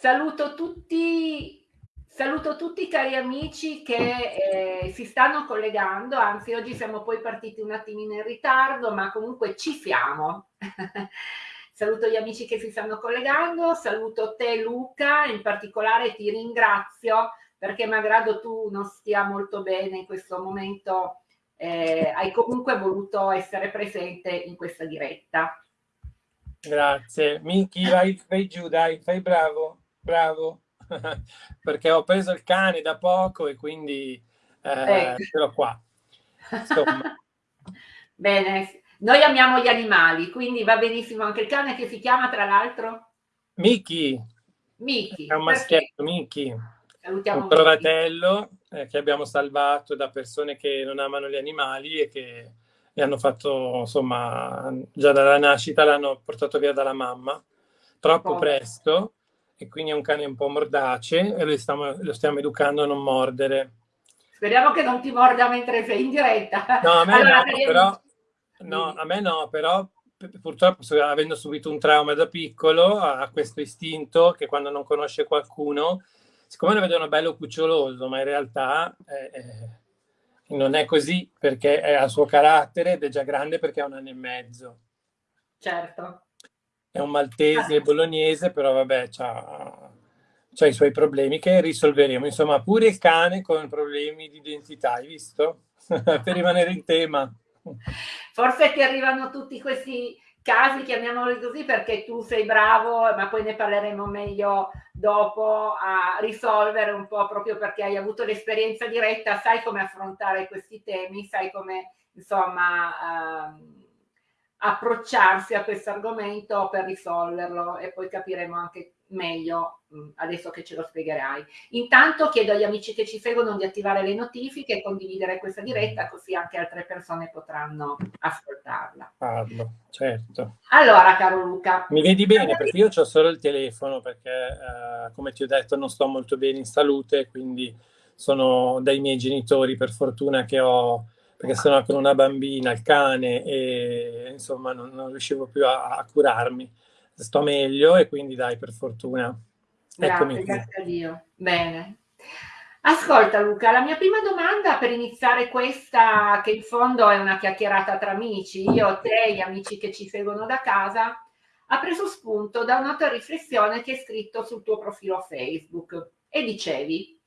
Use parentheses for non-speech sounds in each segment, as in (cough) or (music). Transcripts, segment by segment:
Saluto tutti, saluto tutti cari amici che eh, si stanno collegando, anzi oggi siamo poi partiti un attimino in ritardo, ma comunque ci siamo. (laughs) saluto gli amici che si stanno collegando, saluto te Luca, in particolare ti ringrazio perché malgrado tu non stia molto bene in questo momento, eh, hai comunque voluto essere presente in questa diretta. Grazie. Miki, vai, vai giù, dai, fai bravo bravo, (laughs) perché ho preso il cane da poco e quindi eh, ecco. ce l'ho qua. (laughs) Bene, noi amiamo gli animali, quindi va benissimo anche il cane che si chiama tra l'altro? Miki. Miki. È un maschietto, Miki. Salutiamo un trovatello eh, che abbiamo salvato da persone che non amano gli animali e che gli hanno fatto, insomma, già dalla nascita l'hanno portato via dalla mamma, troppo oh. presto, e quindi è un cane un po' mordace e lo stiamo, lo stiamo educando a non mordere. Speriamo che non ti morda mentre sei in diretta. No, a me allora, no, però, no, a me no, però purtroppo avendo subito un trauma da piccolo ha questo istinto che quando non conosce qualcuno, siccome lo vedono bello cuccioloso, ma in realtà eh, eh, non è così perché è, ha il suo carattere ed è già grande perché ha un anno e mezzo. Certo è un maltese ah. bolognese, però vabbè, ha i suoi problemi che risolveremo. Insomma, pure il cane con problemi di identità, hai visto? (laughs) per rimanere in tema. Forse ti arrivano tutti questi casi, chiamiamoli così, perché tu sei bravo, ma poi ne parleremo meglio dopo, a risolvere un po' proprio perché hai avuto l'esperienza diretta, sai come affrontare questi temi, sai come, insomma... Uh, approcciarsi a questo argomento per risolverlo e poi capiremo anche meglio mm, adesso che ce lo spiegherai. Intanto chiedo agli amici che ci seguono di attivare le notifiche e condividere questa diretta così anche altre persone potranno ascoltarla. Parlo, certo. Allora, caro Luca. Mi vedi bene perché io ho solo il telefono perché eh, come ti ho detto non sto molto bene in salute, quindi sono dai miei genitori per fortuna che ho perché sennò con una bambina, il cane, e insomma non, non riuscivo più a, a, curarmi. Sto meglio e quindi dai, per fortuna. Grazie, grazie a Dio. Bene. Ascolta Luca, la mia prima domanda per iniziare questa, che in fondo è una chiacchierata tra amici, io, te, gli amici che ci seguono da casa, ha preso spunto da una tua riflessione che hai scritto sul tuo profilo Facebook e dicevi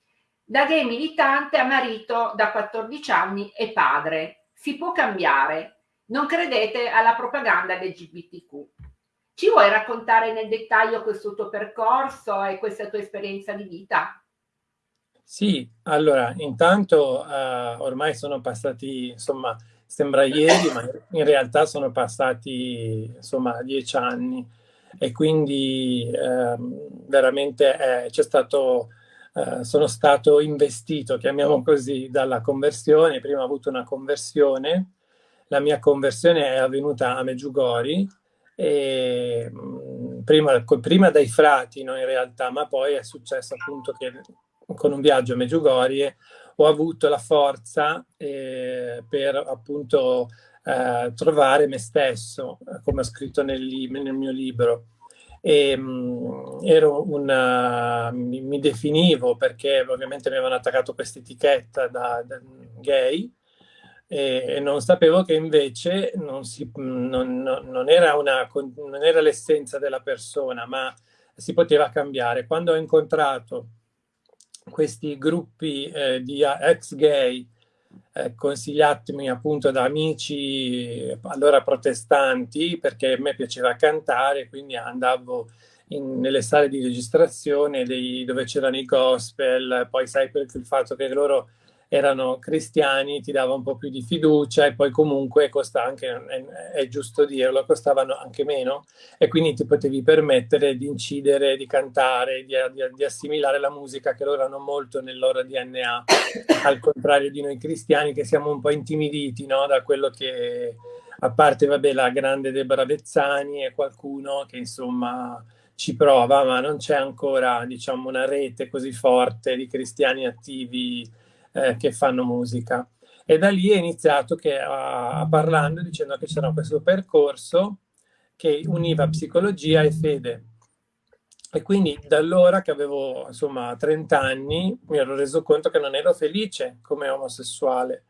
da gay militante a marito da 14 anni e padre. Si può cambiare. Non credete alla propaganda LGBTQ. Ci vuoi raccontare nel dettaglio questo tuo percorso e questa tua esperienza di vita? Sì, allora, intanto uh, ormai sono passati, insomma, sembra ieri, ma in realtà sono passati, insomma, dieci anni e quindi uh, veramente eh, c'è stato eh, sono stato investito, chiamiamo così, dalla conversione. Prima ho avuto una conversione, la mia conversione è avvenuta a Meggiugori, e, mh, prima, prima, dai frati no, in realtà, ma poi è successo appunto che con un viaggio a Meggiugori ho avuto la forza eh, per appunto eh, trovare me stesso, come ho scritto nel, nel mio libro e mh, ero una, mi, mi, definivo perché ovviamente mi avevano attaccato questa etichetta da, da gay e, e, non sapevo che invece non, si, non, non, non era, era l'essenza della persona ma si poteva cambiare. Quando ho incontrato questi gruppi eh, di ex gay eh, consigliatemi appunto da amici allora protestanti perché a me piaceva cantare, quindi andavo in, nelle sale di registrazione dei, dove c'erano i gospel, poi sai per il fatto che loro erano cristiani ti dava un po' più di fiducia e poi comunque costa anche, è, è, giusto dirlo, costavano anche meno e quindi ti potevi permettere di incidere, di cantare, di, di, di assimilare la musica che loro hanno molto nel loro DNA, (coughs) al contrario di noi cristiani che siamo un po' intimiditi no? da quello che, a parte vabbè la grande Deborah Vezzani e qualcuno che insomma ci prova, ma non c'è ancora diciamo una rete così forte di cristiani attivi eh, che fanno musica. E da lì è iniziato che, a, parlando, dicendo che c'era questo percorso che univa psicologia e fede. E quindi da allora che avevo insomma 30 anni mi ero reso conto che non ero felice come omosessuale.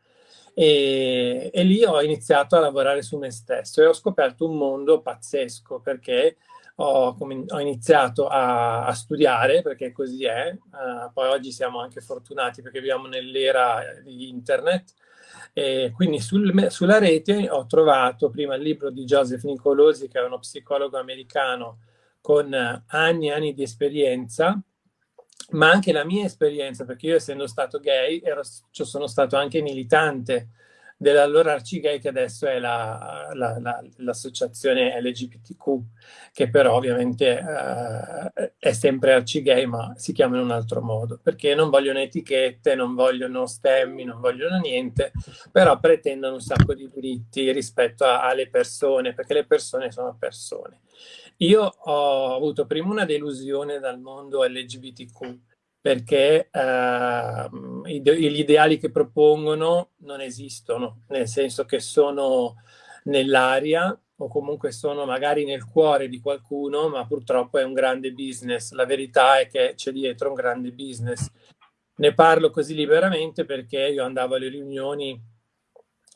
E, e, lì ho iniziato a lavorare su me stesso e ho scoperto un mondo pazzesco perché ho, ho iniziato a, a, studiare, perché così è, uh, poi oggi siamo anche fortunati perché viviamo nell'era di internet, e quindi sul, sulla rete ho trovato prima il libro di Joseph Nicolosi, che è uno psicologo americano con anni e anni di esperienza, ma anche la mia esperienza, perché io essendo stato gay ero, sono stato anche militante dell'allora Arcigay che adesso è l'associazione la, la, LGBTQ, che però ovviamente eh, è sempre Arcigay ma si chiama in un altro modo, perché non vogliono etichette, non vogliono stemmi, non vogliono niente, però pretendono un sacco di diritti rispetto a, alle persone, perché le persone sono persone. Io ho avuto prima una delusione dal mondo LGBTQ, perché eh, gli ideali che propongono non esistono, nel senso che sono nell'aria o comunque sono magari nel cuore di qualcuno, ma purtroppo è un grande business. La verità è che c'è dietro un grande business. Ne parlo così liberamente perché io andavo alle riunioni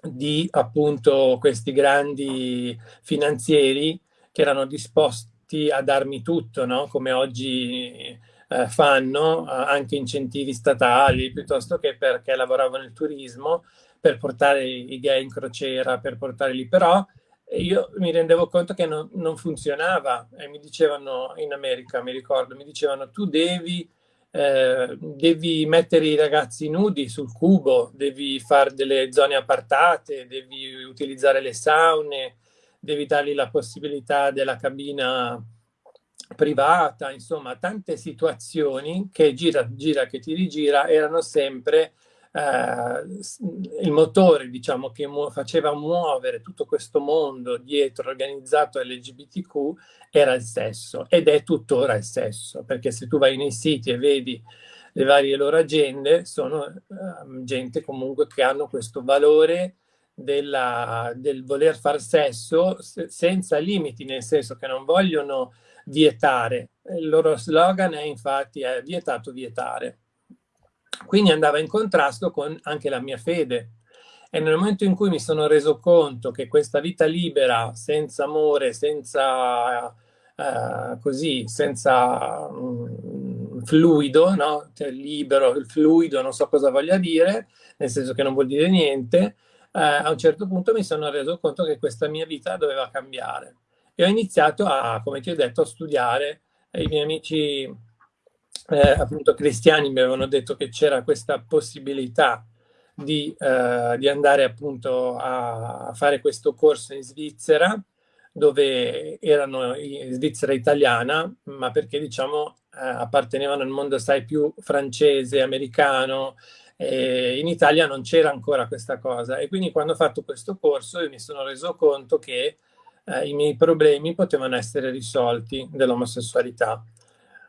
di appunto questi grandi finanzieri che erano disposti a darmi tutto, no? come oggi eh, fanno eh, anche incentivi statali piuttosto che perché lavoravo nel turismo per portare i gay in crociera, per portarli però io mi rendevo conto che non, non funzionava e mi dicevano in America, mi ricordo, mi dicevano tu devi eh, devi mettere i ragazzi nudi sul cubo, devi fare delle zone appartate, devi utilizzare le saune, devi dargli la possibilità della cabina privata, insomma, tante situazioni che gira, gira, che ti rigira erano sempre eh, il motore, diciamo, che mu faceva muovere tutto questo mondo dietro organizzato LGBTQ era il sesso ed è tuttora il sesso, perché se tu vai nei siti e vedi le varie loro agende, sono eh, gente comunque che hanno questo valore della, del voler far sesso senza limiti, nel senso che non vogliono vietare. Il loro slogan è infatti è vietato vietare. Quindi andava in contrasto con anche la mia fede. E nel momento in cui mi sono reso conto che questa vita libera, senza amore, senza uh, così, senza um, fluido, no? Cioè, libero, il fluido, non so cosa voglia dire, nel senso che non vuol dire niente, uh, a un certo punto mi sono reso conto che questa mia vita doveva cambiare e ho iniziato a, come ti ho detto, a studiare. I miei amici eh, appunto cristiani mi avevano detto che c'era questa possibilità di, eh, di, andare appunto a fare questo corso in Svizzera dove erano in Svizzera italiana ma perché diciamo eh, appartenevano al mondo sai più francese, americano in Italia non c'era ancora questa cosa e quindi quando ho fatto questo corso mi sono reso conto che eh, i miei problemi potevano essere risolti dell'omosessualità.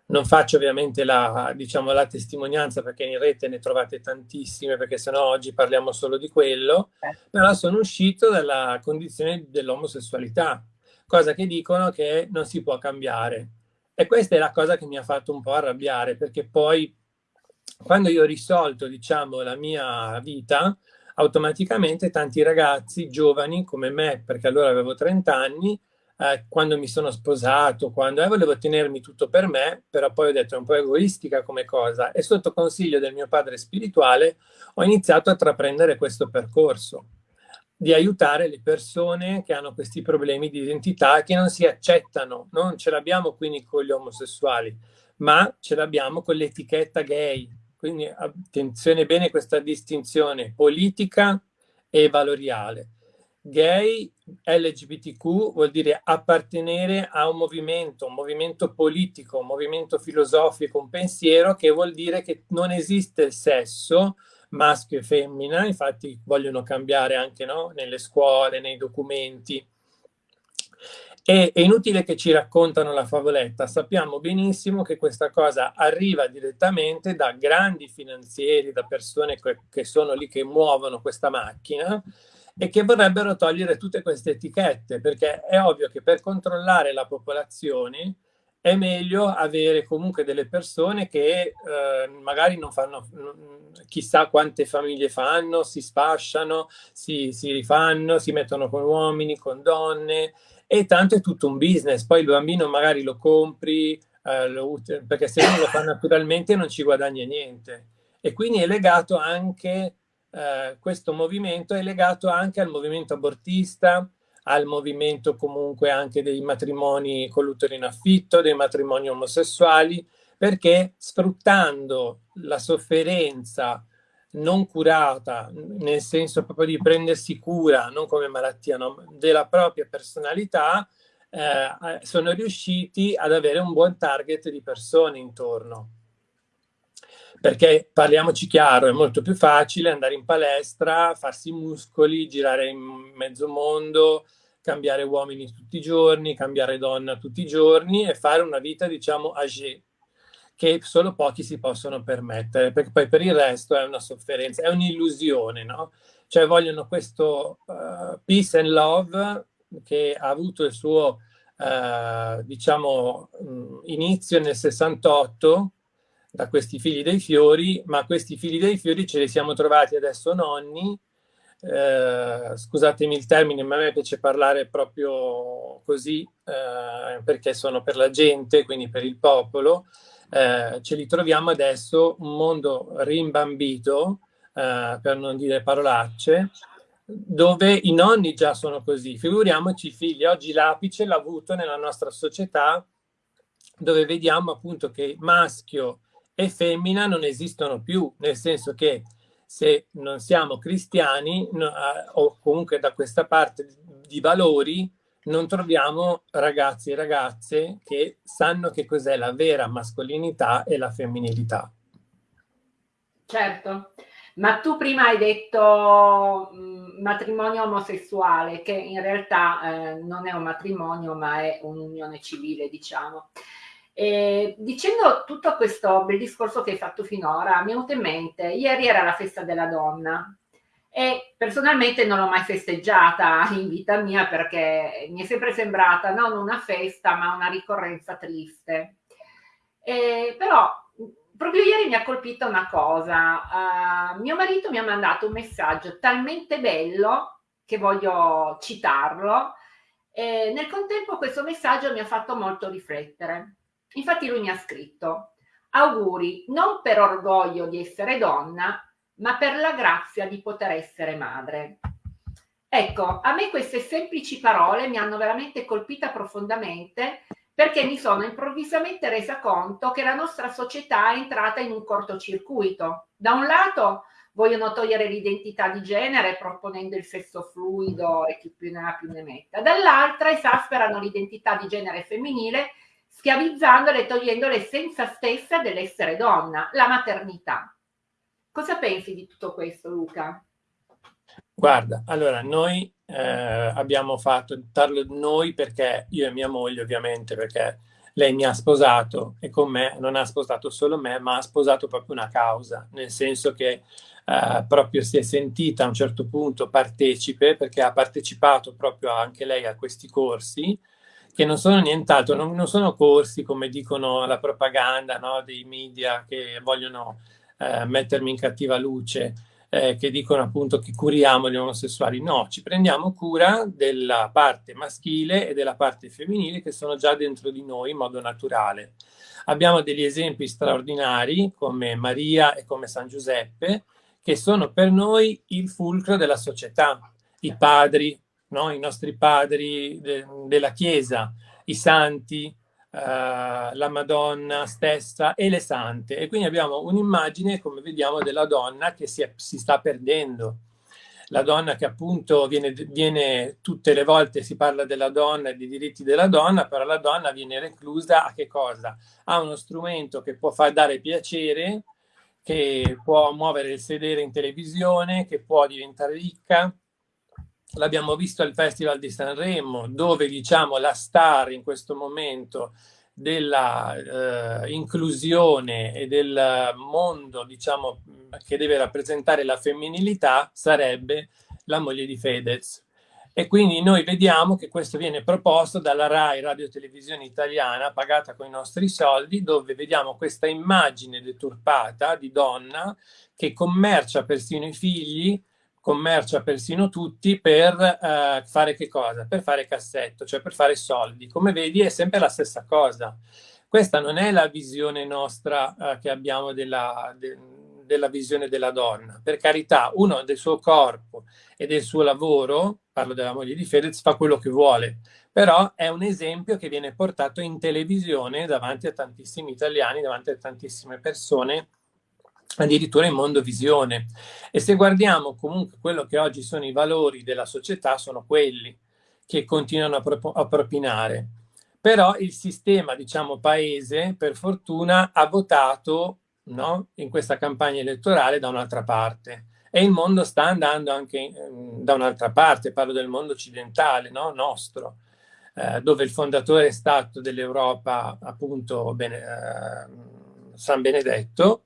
Non faccio ovviamente la, diciamo, la testimonianza perché in rete ne trovate tantissime, perché sennò oggi parliamo solo di quello, però sono uscito dalla condizione dell'omosessualità, cosa che dicono che non si può cambiare. E questa è la cosa che mi ha fatto un po' arrabbiare, perché poi quando io ho risolto, diciamo, la mia vita, automaticamente tanti ragazzi giovani come me, perché allora avevo 30 anni, eh, quando mi sono sposato, quando eh, volevo tenermi tutto per me, però poi ho detto è un po' egoistica come cosa. E sotto consiglio del mio padre spirituale ho iniziato a intraprendere questo percorso di aiutare le persone che hanno questi problemi di identità che non si accettano, non ce l'abbiamo quindi con gli omosessuali, ma ce l'abbiamo con l'etichetta gay, quindi attenzione bene a questa distinzione politica e valoriale. Gay, LGBTQ vuol dire appartenere a un movimento, un movimento politico, un movimento filosofico, un pensiero che vuol dire che non esiste il sesso maschio e femmina, infatti vogliono cambiare anche no? nelle scuole, nei documenti, e è inutile che ci raccontano la favoletta, sappiamo benissimo che questa cosa arriva direttamente da grandi finanzieri, da persone che, sono lì che muovono questa macchina e che vorrebbero togliere tutte queste etichette, perché è ovvio che per controllare la popolazione è meglio avere comunque delle persone che eh, magari non fanno chissà quante famiglie fanno, si sfasciano, si, si rifanno, si mettono con uomini, con donne e tanto è tutto un business. Poi il bambino magari lo compri, eh, lo, perché se uno lo fa naturalmente non ci guadagna niente. E quindi è legato anche, eh, questo movimento è legato anche al movimento abortista, al movimento comunque anche dei matrimoni con l'utero in affitto, dei matrimoni omosessuali, perché sfruttando la sofferenza non curata, nel senso proprio di prendersi cura, non come malattia, no, della propria personalità, eh, sono riusciti ad avere un buon target di persone intorno. Perché parliamoci chiaro, è molto più facile andare in palestra, farsi muscoli, girare in mezzo mondo, cambiare uomini tutti i giorni, cambiare donna tutti i giorni e fare una vita, diciamo, âgée, che solo pochi si possono permettere, perché poi per il resto è una sofferenza, è un'illusione, no? Cioè vogliono questo uh, peace and love che ha avuto il suo, uh, diciamo, mh, inizio nel 68 da questi figli dei fiori, ma questi figli dei fiori ce li siamo trovati adesso nonni, eh, scusatemi il termine, ma a me piace parlare proprio così, eh, perché sono per la gente, quindi per il popolo, eh, ce li troviamo adesso un mondo rimbambito, eh, per non dire parolacce, dove i nonni già sono così, figuriamoci i figli. Oggi l'apice l'ha avuto nella nostra società, dove vediamo appunto che maschio e femmina non esistono più, nel senso che se non siamo cristiani no, o comunque da questa parte di valori, non troviamo ragazzi e ragazze che sanno che cos'è la vera mascolinità e la femminilità. Certo, ma tu prima hai detto mm, matrimonio omosessuale, che in realtà eh, non è un matrimonio, ma è un'unione civile, diciamo. E dicendo tutto questo bel discorso che hai fatto finora, mi è venuto in mente, ieri era la festa della donna e personalmente non l'ho mai festeggiata in vita mia perché mi è sempre sembrata non una festa ma una ricorrenza triste. E, però proprio ieri mi ha colpito una cosa, uh, mio marito mi ha mandato un messaggio talmente bello che voglio citarlo e nel contempo questo messaggio mi ha fatto molto riflettere Infatti lui mi ha scritto auguri non per orgoglio di essere donna, ma per la grazia di poter essere madre. Ecco, a me queste semplici parole mi hanno veramente colpita profondamente perché mi sono improvvisamente resa conto che la nostra società è entrata in un cortocircuito. Da un lato vogliono togliere l'identità di genere proponendo il sesso fluido e chi più ne ha più ne metta, dall'altra esasperano l'identità di genere femminile schiavizzandole e togliendo l'essenza stessa dell'essere donna, la maternità. Cosa pensi di tutto questo, Luca? Guarda, allora noi eh, abbiamo fatto, parlo noi perché io e mia moglie ovviamente, perché lei mi ha sposato e con me non ha sposato solo me, ma ha sposato proprio una causa, nel senso che eh, proprio si è sentita a un certo punto partecipe, perché ha partecipato proprio anche lei a questi corsi, che non sono nient'altro, non, non, sono corsi come dicono la propaganda no, dei media che vogliono eh, mettermi in cattiva luce, eh, che dicono appunto che curiamo gli omosessuali. No, ci prendiamo cura della parte maschile e della parte femminile che sono già dentro di noi in modo naturale. Abbiamo degli esempi straordinari come Maria e come San Giuseppe, che sono per noi il fulcro della società. I padri, no? i nostri padri de della Chiesa, i santi, eh, la Madonna stessa e le sante. E quindi abbiamo un'immagine, come vediamo, della donna che si, è, si sta perdendo. La donna che appunto viene, viene, tutte le volte si parla della donna e dei diritti della donna, però la donna viene reclusa a che cosa? A uno strumento che può far dare piacere, che può muovere il sedere in televisione, che può diventare ricca, l'abbiamo visto al Festival di Sanremo, dove diciamo la star in questo momento della eh, inclusione e del mondo diciamo che deve rappresentare la femminilità sarebbe la moglie di Fedez. E quindi noi vediamo che questo viene proposto dalla RAI Radio Televisione Italiana, pagata con i nostri soldi, dove vediamo questa immagine deturpata di donna che commercia persino i figli, commercia persino tutti per eh, fare che cosa? Per fare cassetto, cioè per fare soldi. Come vedi è sempre la stessa cosa. Questa non è la visione nostra eh, che abbiamo della, de, della visione della donna. Per carità, uno del suo corpo e del suo lavoro, parlo della moglie di Fedez, fa quello che vuole, però è un esempio che viene portato in televisione davanti a tantissimi italiani, davanti a tantissime persone, addirittura in mondo visione. E se guardiamo comunque quello che oggi sono i valori della società, sono quelli che continuano a, pro a propinare. Però il sistema, diciamo, paese, per fortuna, ha votato no? in questa campagna elettorale da un'altra parte. E il mondo sta andando anche eh, da un'altra parte, parlo del mondo occidentale, no? nostro, eh, dove il fondatore è stato dell'Europa, appunto, bene, eh, San Benedetto,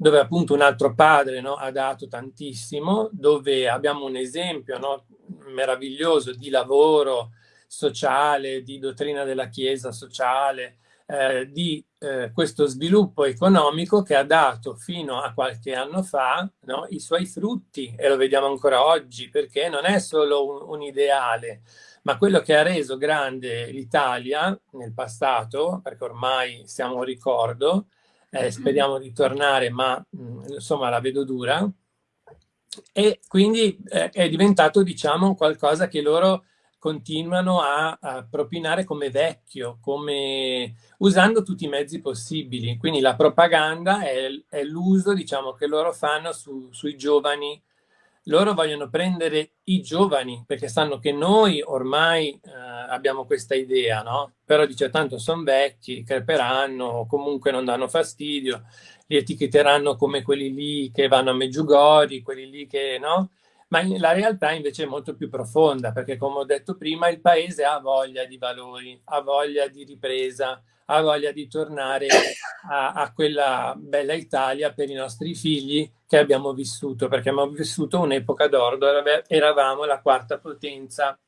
dove appunto un altro padre no, ha dato tantissimo, dove abbiamo un esempio no, meraviglioso di lavoro sociale, di dottrina della Chiesa sociale, eh, di eh, questo sviluppo economico che ha dato fino a qualche anno fa no, i suoi frutti e lo vediamo ancora oggi perché non è solo un, un ideale ma quello che ha reso grande l'Italia nel passato perché ormai siamo un ricordo eh, speriamo di tornare ma mh, mm, insomma la vedo dura e quindi eh, è diventato diciamo qualcosa che loro continuano a, a, propinare come vecchio, come, usando tutti i mezzi possibili. Quindi la propaganda è, è l'uso diciamo, che loro fanno su, sui giovani. Loro vogliono prendere i giovani perché sanno che noi ormai eh, abbiamo questa idea, no? Però dice tanto sono vecchi, creperanno, comunque non danno fastidio, li etichetteranno come quelli lì che vanno a Meggiugori, quelli lì che, no? ma la realtà invece è molto più profonda, perché come ho detto prima, il paese ha voglia di valori, ha voglia di ripresa, ha voglia di tornare a, a quella bella Italia per i nostri figli che abbiamo vissuto, perché abbiamo vissuto un'epoca d'oro dove eravamo la quarta potenza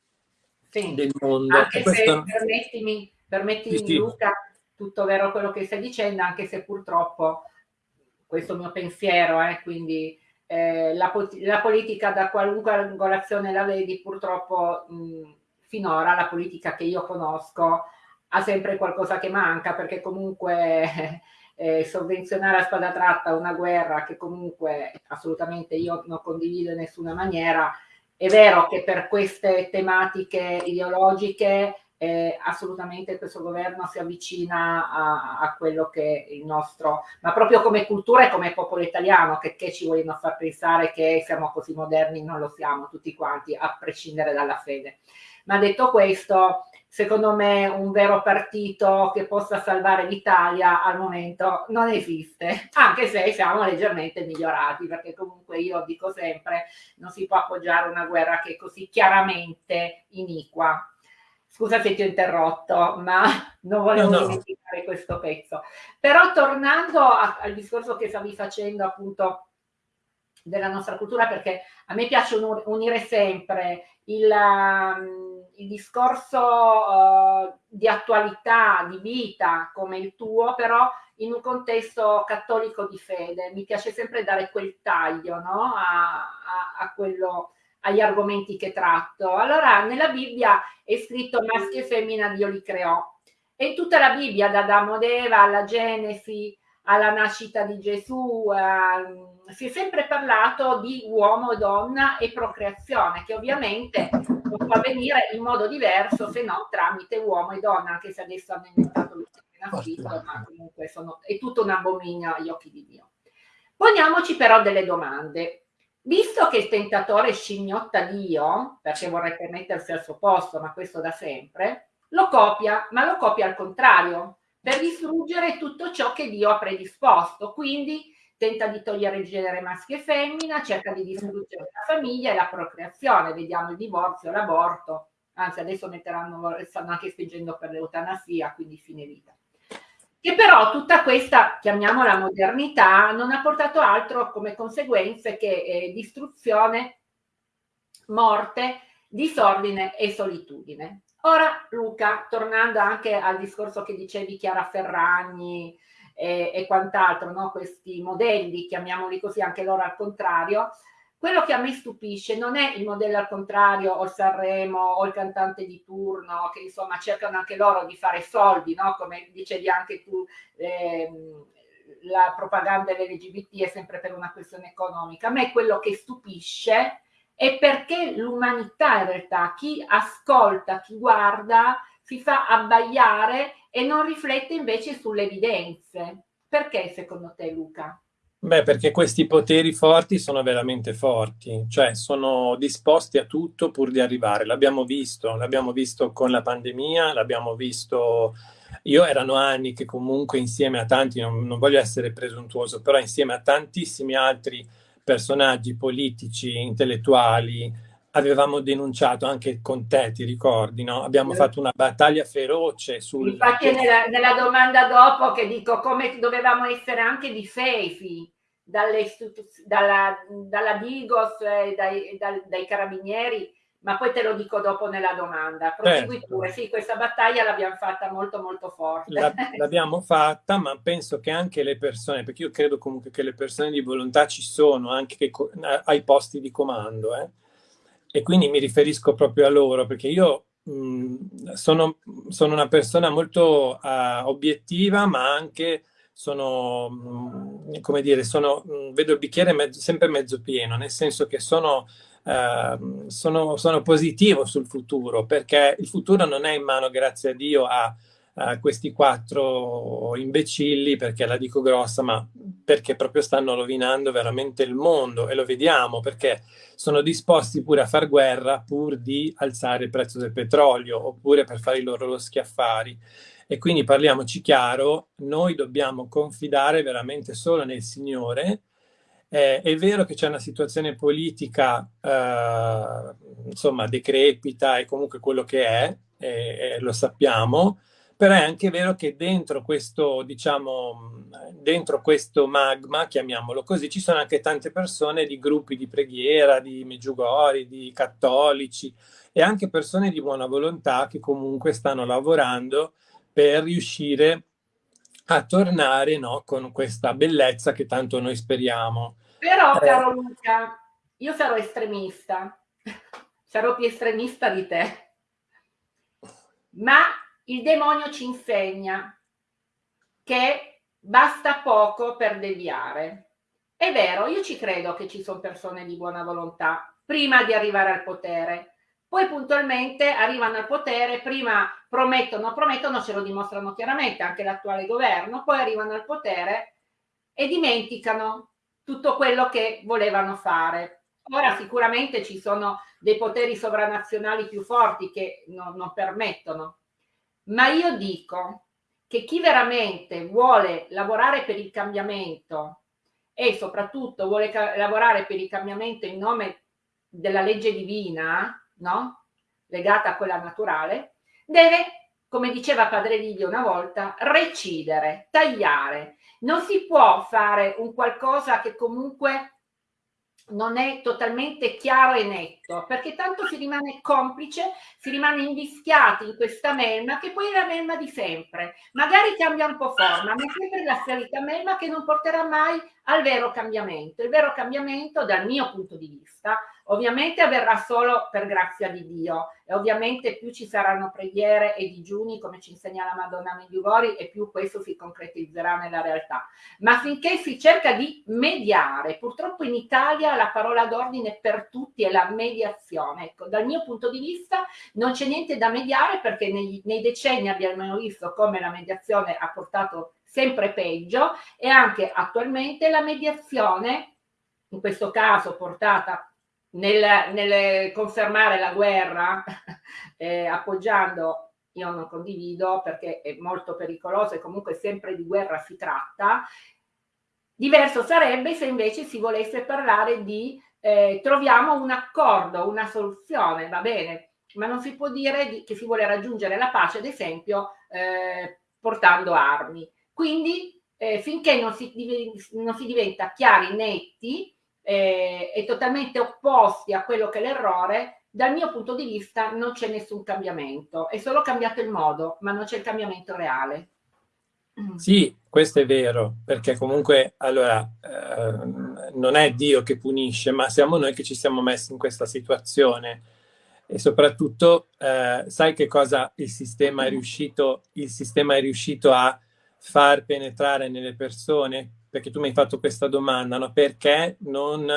sì. del mondo. Anche questo... se permettimi, permettimi sì, sì. Luca, tutto vero quello che stai dicendo, anche se purtroppo questo mio pensiero, eh, quindi eh, la, la, politica da qualunque angolazione la vedi, purtroppo mh, finora la politica che io conosco ha sempre qualcosa che manca perché comunque (laughs) eh, sovvenzionare a spada tratta una guerra che comunque assolutamente io non condivido in nessuna maniera, è vero che per queste tematiche ideologiche eh, assolutamente questo governo si avvicina a, a, quello che il nostro, ma proprio come cultura e come popolo italiano, che, che, ci vogliono far pensare che siamo così moderni, non lo siamo tutti quanti, a prescindere dalla fede. Ma detto questo, secondo me un vero partito che possa salvare l'Italia al momento non esiste, (laughs) anche se siamo leggermente migliorati, perché comunque io dico sempre, non si può appoggiare una guerra che è così chiaramente iniqua Scusa se ti ho interrotto, ma (laughs) non volevo no, no. dimenticare questo pezzo. Però tornando a, al discorso che stavi facendo appunto della nostra cultura, perché a me piace unire sempre il, um, il discorso uh, di attualità, di vita come il tuo, però in un contesto cattolico di fede. Mi piace sempre dare quel taglio no? a, a, a quello agli argomenti che tratto. Allora, nella Bibbia è scritto maschi e femmina Dio li creò. E in tutta la Bibbia, da Adamo ed Eva alla Genesi, alla nascita di Gesù, eh, si è sempre parlato di uomo, donna e procreazione, che ovviamente non può avvenire in modo diverso se non tramite uomo e donna, anche se adesso hanno inventato il scritto, ma comunque sono, è tutto un abominio agli occhi di Dio. Poniamoci però delle domande. Visto che il tentatore scimmiotta Dio, perché vorrebbe mettersi al suo posto, ma questo da sempre, lo copia, ma lo copia al contrario, per distruggere tutto ciò che Dio ha predisposto. Quindi tenta di togliere il genere maschio e femmina, cerca di distruggere la famiglia e la procreazione. Vediamo il divorzio, l'aborto, anzi adesso metteranno, stanno anche spingendo per l'eutanasia, quindi fine vita che però tutta questa, chiamiamola modernità, non ha portato altro come conseguenze che eh, distruzione, morte disordine e solitudine. Ora Luca, tornando anche al discorso che dicevi Chiara Ferragni e, e quant'altro, no? questi modelli, chiamiamoli così anche loro al contrario, quello che a me stupisce non è il modello al contrario o il Sanremo o il cantante di turno che insomma cercano anche loro di fare soldi, no? come dicevi anche tu, ehm, la propaganda dell'LGBT è sempre per una questione economica. A me quello che stupisce è perché l'umanità in realtà, chi ascolta, chi guarda, si fa abbaiare e non riflette invece sulle evidenze. Perché secondo te Luca? Beh, perché questi poteri forti sono veramente forti, cioè sono disposti a tutto pur di arrivare. L'abbiamo visto, l'abbiamo visto con la pandemia, l'abbiamo visto... Io erano anni che comunque insieme a tanti, non, non voglio essere presuntuoso, però insieme a tantissimi altri personaggi politici, intellettuali, avevamo denunciato anche con te, ti ricordi, no? Abbiamo fatto una battaglia feroce sul... Infatti nella, nella domanda dopo che dico come dovevamo essere anche difesi dalle dalla, dalla Digos e dai, dai, dai, carabinieri, ma poi te lo dico dopo nella domanda. Prosegui certo. pure, sì, questa battaglia l'abbiamo fatta molto molto forte. La, (laughs) l'abbiamo fatta, ma penso che anche le persone, perché io credo comunque che le persone di volontà ci sono anche che, ai posti di comando, eh? E quindi mi riferisco proprio a loro, perché io mh, sono, sono, una persona molto uh, obiettiva, ma anche sono, mh, come dire, sono, mh, vedo il bicchiere mezzo, sempre mezzo pieno, nel senso che sono, uh, sono, sono positivo sul futuro, perché il futuro non è in mano, grazie a Dio, a uh, questi quattro imbecilli, perché la dico grossa, ma perché proprio stanno rovinando veramente il mondo e lo vediamo perché sono disposti pure a far guerra pur di alzare il prezzo del petrolio oppure per fare i loro schiaffari. E quindi parliamoci chiaro, noi dobbiamo confidare veramente solo nel Signore. Eh, è vero che c'è una situazione politica, eh, insomma, decrepita e comunque quello che è, eh, lo sappiamo, però è anche vero che dentro questo, diciamo, dentro questo magma, chiamiamolo così, ci sono anche tante persone di gruppi di preghiera, di Meggiugori, di cattolici e anche persone di buona volontà che comunque stanno lavorando per riuscire a tornare no, con questa bellezza che tanto noi speriamo. Però, eh, caro Luca, io sarò estremista, (laughs) sarò più estremista di te, ma il demonio ci insegna che basta poco per deviare. È vero, io ci credo che ci sono persone di buona volontà prima di arrivare al potere, poi puntualmente arrivano al potere, prima promettono, promettono, ce lo dimostrano chiaramente anche l'attuale governo, poi arrivano al potere e dimenticano tutto quello che volevano fare. Ora sicuramente ci sono dei poteri sovranazionali più forti che non, non permettono ma io dico che chi veramente vuole lavorare per il cambiamento e soprattutto vuole lavorare per il cambiamento in nome della legge divina, no? legata a quella naturale, deve, come diceva Padre Livio una volta, recidere, tagliare. Non si può fare un qualcosa che comunque non è totalmente chiaro e netto, perché tanto si rimane complice, si rimane invischiati in questa melma che poi è la melma di sempre. Magari cambia un po' forma, ma è sempre la solita melma che non porterà mai al vero cambiamento. Il vero cambiamento, dal mio punto di vista, ovviamente avverrà solo per grazia di Dio e ovviamente più ci saranno preghiere e digiuni, come ci insegna la Madonna Medjugorje, e più questo si concretizzerà nella realtà. Ma finché si cerca di mediare, purtroppo in Italia la parola d'ordine per tutti è la mediazione. Ecco, dal mio punto di vista non c'è niente da mediare perché nei, nei decenni abbiamo visto come la mediazione ha portato sempre peggio e anche attualmente la mediazione, in questo caso portata nel, nel confermare la guerra, (laughs) eh, appoggiando, io non condivido perché è molto pericoloso e comunque sempre di guerra si tratta, diverso sarebbe se invece si volesse parlare di eh, troviamo un accordo, una soluzione, va bene, ma non si può dire di, che si vuole raggiungere la pace, ad esempio, eh, portando armi. Quindi eh, finché non si, non si, diventa chiari, netti eh, e totalmente opposti a quello che è l'errore, dal mio punto di vista non c'è nessun cambiamento, è solo cambiato il modo, ma non c'è il cambiamento reale. Mm. Sì, questo è vero, perché comunque allora eh, non è Dio che punisce, ma siamo noi che ci siamo messi in questa situazione. E soprattutto, eh, sai che cosa il sistema, è riuscito, il sistema è riuscito a far penetrare nelle persone? Perché tu mi hai fatto questa domanda, no? Perché non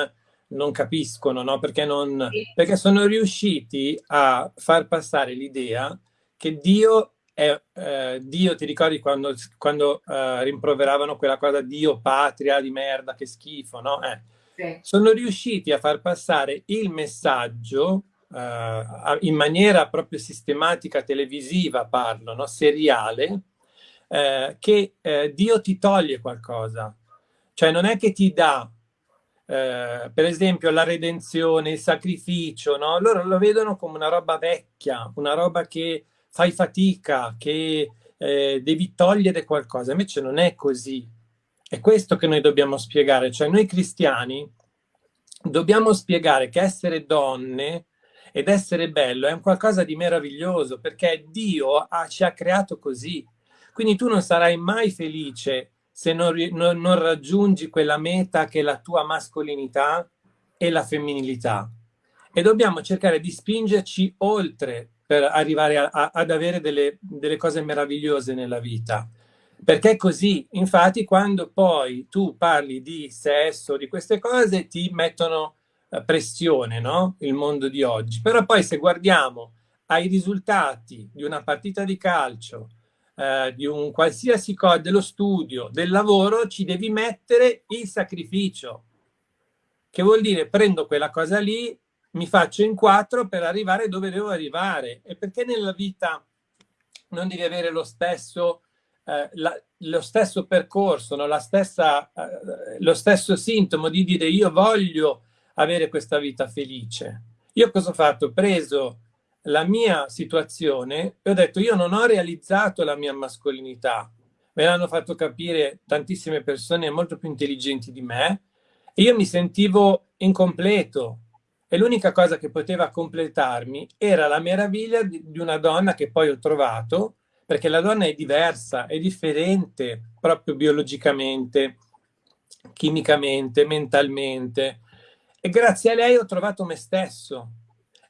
non capiscono, no? perché, non, perché sono riusciti a far passare l'idea che Dio è, eh, Dio, ti ricordi quando, quando eh, rimproveravano quella cosa Dio, patria di merda, che schifo, no? Eh, sì. Sono riusciti a far passare il messaggio eh, in maniera proprio sistematica, televisiva, parlo, no? seriale, eh, che eh, Dio ti toglie qualcosa. Cioè non è che ti dà eh, per esempio la redenzione, il sacrificio, no? loro lo vedono come una roba vecchia, una roba che fai fatica, che eh, devi togliere qualcosa, invece non è così. È questo che noi dobbiamo spiegare, cioè noi cristiani dobbiamo spiegare che essere donne ed essere bello è un qualcosa di meraviglioso perché Dio ha, ci ha creato così. Quindi tu non sarai mai felice se non, non, non raggiungi quella meta che è la tua mascolinità e la femminilità. E dobbiamo cercare di spingerci oltre per arrivare a, a, ad avere delle, delle cose meravigliose nella vita. Perché è così, infatti, quando poi tu parli di sesso, di queste cose, ti mettono eh, pressione, no? Il mondo di oggi. Però poi se guardiamo ai risultati di una partita di calcio, eh, di un qualsiasi cosa, dello studio, del lavoro, ci devi mettere il sacrificio. Che vuol dire prendo quella cosa lì, mi faccio in quattro per arrivare dove devo arrivare. E perché nella vita non devi avere lo stesso, eh, la, lo stesso percorso, no? stessa, eh, lo stesso sintomo di dire io voglio avere questa vita felice. Io cosa ho fatto? Ho preso la mia situazione e ho detto io non ho realizzato la mia mascolinità. Me l'hanno fatto capire tantissime persone molto più intelligenti di me e io mi sentivo incompleto e l'unica cosa che poteva completarmi era la meraviglia di, di una donna che poi ho trovato perché la donna è diversa, è differente proprio biologicamente, chimicamente, mentalmente e grazie a lei ho trovato me stesso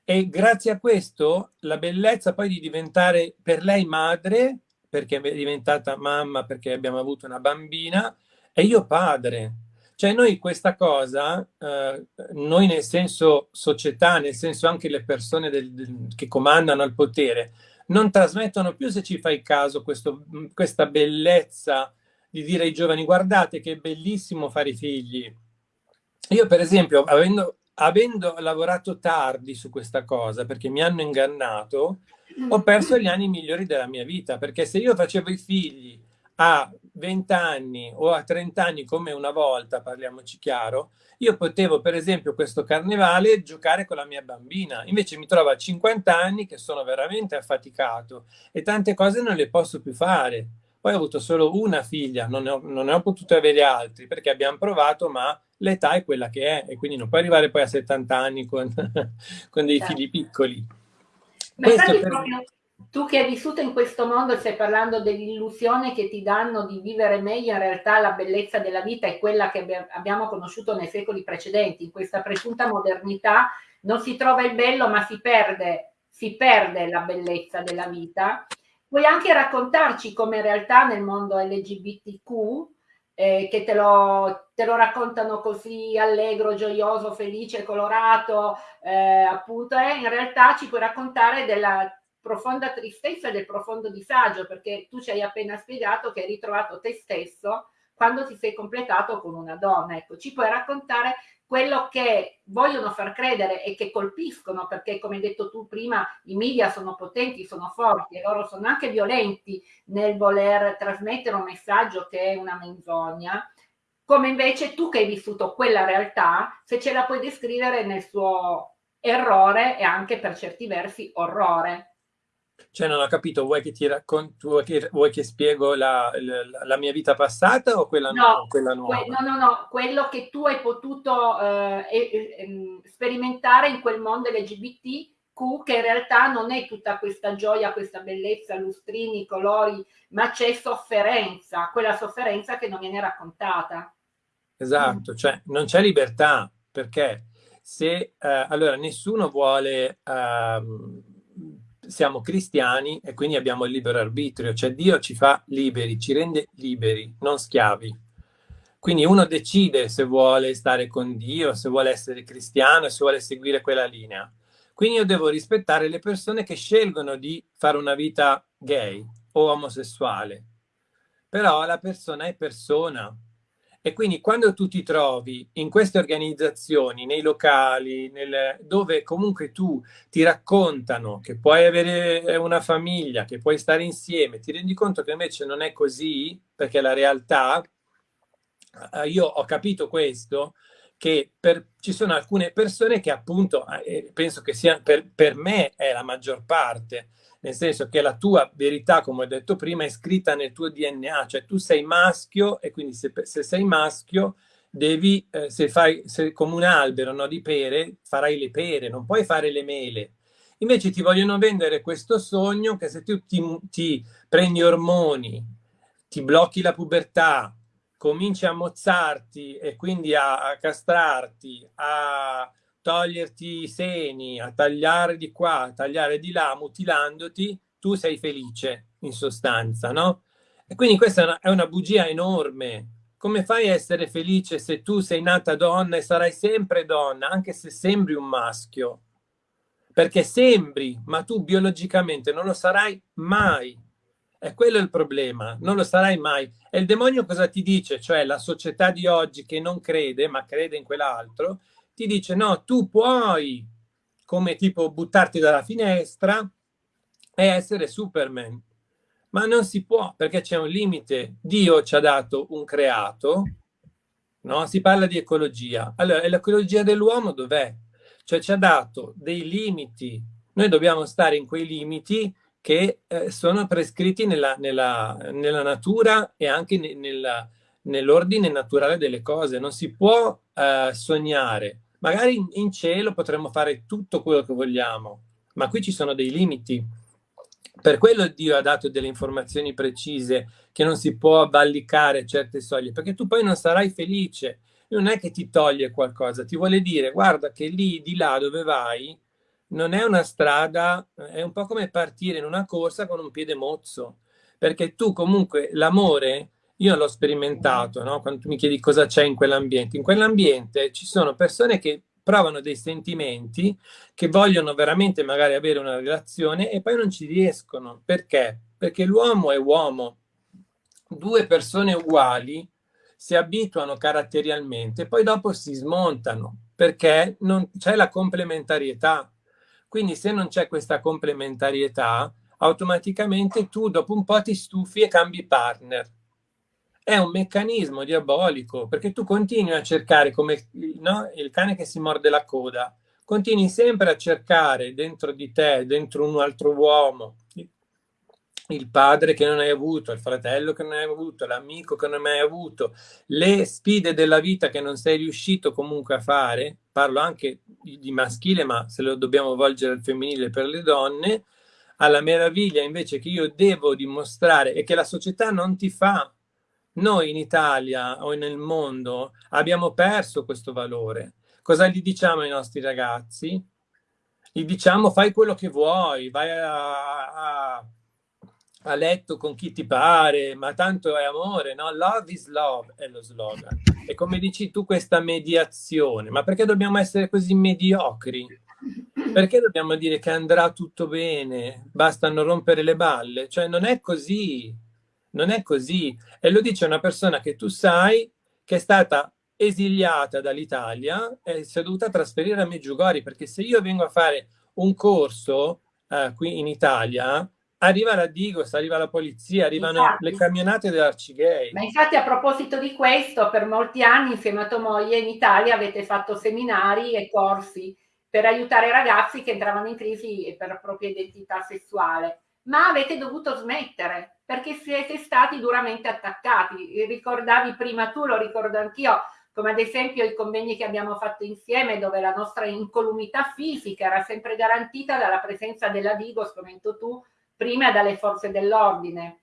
e grazie a questo la bellezza poi di diventare per lei madre, perché è diventata mamma, perché abbiamo avuto una bambina, e io padre. Cioè noi questa cosa, eh, noi nel senso società, nel senso anche le persone del, del, che comandano il potere, non trasmettono più, se ci fai caso, questo, questa bellezza di dire ai giovani guardate che è bellissimo fare i figli. Io per esempio, avendo avendo lavorato tardi su questa cosa, perché mi hanno ingannato, ho perso gli anni migliori della mia vita, perché se io facevo i figli a 20 anni o a 30 anni come una volta, parliamoci chiaro, io potevo per esempio questo carnevale giocare con la mia bambina, invece mi trovo a 50 anni che sono veramente affaticato e tante cose non le posso più fare. Poi ho avuto solo una figlia, non ne ho, non ne ho potuto avere altri perché abbiamo provato, ma l'età è quella che è e quindi non puoi arrivare poi a 70 anni con, (laughs) con dei certo. figli piccoli. Ma per... proprio tu che hai vissuto in questo mondo stai parlando dell'illusione che ti danno di vivere meglio, in realtà la bellezza della vita è quella che abbiamo conosciuto nei secoli precedenti, in questa presunta modernità non si trova il bello ma si perde, si perde la bellezza della vita. Puoi anche raccontarci come in realtà nel mondo LGBTQ, eh, che te lo, te lo, raccontano così allegro, gioioso, felice, colorato, eh, appunto, eh, in realtà ci puoi raccontare della profonda tristezza e del profondo disagio, perché tu ci hai appena spiegato che hai ritrovato te stesso quando ti sei completato con una donna. Ecco, ci puoi raccontare quello che vogliono far credere e che colpiscono, perché come hai detto tu prima, i media sono potenti, sono forti e loro sono anche violenti nel voler trasmettere un messaggio che è una menzogna, come invece tu che hai vissuto quella realtà, se ce la puoi descrivere nel suo errore e anche per certi versi orrore. Cioè non ho capito, vuoi che ti racconto, vuoi che, vuoi che spiego la, la, la, mia vita passata o quella, no, nu quella nuova? Que no, no, no, quello che tu hai potuto eh, eh, sperimentare in quel mondo LGBT Q che in realtà non è tutta questa gioia, questa bellezza, lustrini, colori, ma c'è sofferenza, quella sofferenza che non viene raccontata. Esatto, cioè non c'è libertà perché se eh, allora nessuno vuole eh, siamo cristiani e quindi abbiamo il libero arbitrio, cioè Dio ci fa liberi, ci rende liberi, non schiavi. Quindi uno decide se vuole stare con Dio, se vuole essere cristiano, se vuole seguire quella linea. Quindi io devo rispettare le persone che scelgono di fare una vita gay o omosessuale. Però la persona è persona, e quindi quando tu ti trovi in queste organizzazioni, nei locali, nel, dove comunque tu ti raccontano che puoi avere una famiglia, che puoi stare insieme, ti rendi conto che invece non è così, perché la realtà, eh, io ho capito questo, che per, ci sono alcune persone che appunto, eh, penso che sia per, per me è la maggior parte, nel senso che la tua verità, come ho detto prima, è scritta nel tuo DNA, cioè tu sei maschio e quindi se, se sei maschio devi, eh, se fai se come un albero no, di pere, farai le pere, non puoi fare le mele. Invece ti vogliono vendere questo sogno che se tu ti, ti prendi ormoni, ti blocchi la pubertà, cominci a mozzarti e quindi a, a castrarti, a toglierti i seni, a tagliare di qua, a tagliare di là, mutilandoti, tu sei felice in sostanza, no? E quindi questa è una, è una bugia enorme. Come fai a essere felice se tu sei nata donna e sarai sempre donna, anche se sembri un maschio? Perché sembri, ma tu biologicamente non lo sarai mai. E quello è il problema, non lo sarai mai. E il demonio cosa ti dice? Cioè la società di oggi che non crede, ma crede in quell'altro, ti dice no, tu puoi come tipo buttarti dalla finestra e essere Superman. Ma non si può perché c'è un limite. Dio ci ha dato un creato, no? Si parla di ecologia. Allora, e l'ecologia dell'uomo dov'è? Cioè ci ha dato dei limiti. Noi dobbiamo stare in quei limiti che eh, sono prescritti nella, nella, nella, natura e anche nell'ordine naturale delle cose. Non si può eh, sognare Magari in cielo potremmo fare tutto quello che vogliamo, ma qui ci sono dei limiti. Per quello Dio ha dato delle informazioni precise che non si può avvallicare certe soglie, perché tu poi non sarai felice. Non è che ti toglie qualcosa, ti vuole dire guarda che lì di là dove vai non è una strada, è un po' come partire in una corsa con un piede mozzo, perché tu comunque l'amore io l'ho sperimentato, no? quando tu mi chiedi cosa c'è in quell'ambiente. In quell'ambiente ci sono persone che provano dei sentimenti, che vogliono veramente magari avere una relazione e poi non ci riescono. Perché? Perché l'uomo è uomo. Due persone uguali si abituano caratterialmente, poi dopo si smontano perché non c'è la complementarietà. Quindi se non c'è questa complementarietà, automaticamente tu dopo un po' ti stufi e cambi partner è un meccanismo diabolico perché tu continui a cercare come no, il cane che si morde la coda, continui sempre a cercare dentro di te, dentro un altro uomo, il padre che non hai avuto, il fratello che non hai avuto, l'amico che non hai avuto, le sfide della vita che non sei riuscito comunque a fare, parlo anche di maschile, ma se lo dobbiamo volgere al femminile per le donne, alla meraviglia invece che io devo dimostrare e che la società non ti fa noi in Italia o nel mondo abbiamo perso questo valore. Cosa gli diciamo ai nostri ragazzi? Gli diciamo fai quello che vuoi, vai a, a, a letto con chi ti pare, ma tanto è amore, no? Love is love è lo slogan. E come dici tu questa mediazione, ma perché dobbiamo essere così mediocri? Perché dobbiamo dire che andrà tutto bene, basta non rompere le balle? Cioè non è così non è così. E lo dice una persona che tu sai che è stata esiliata dall'Italia e si è dovuta trasferire a Meggiugori, perché se io vengo a fare un corso eh, qui in Italia, arriva la Digos, arriva la polizia, arrivano infatti, le camionate dell'Arcigay. Ma infatti a proposito di questo, per molti anni insieme a tua moglie in Italia avete fatto seminari e corsi per aiutare i ragazzi che entravano in crisi per la propria identità sessuale ma avete dovuto smettere perché siete stati duramente attaccati. Ricordavi prima tu, lo ricordo anch'io, come ad esempio i convegni che abbiamo fatto insieme dove la nostra incolumità fisica era sempre garantita dalla presenza della Digos, come hai detto tu, prima dalle forze dell'ordine.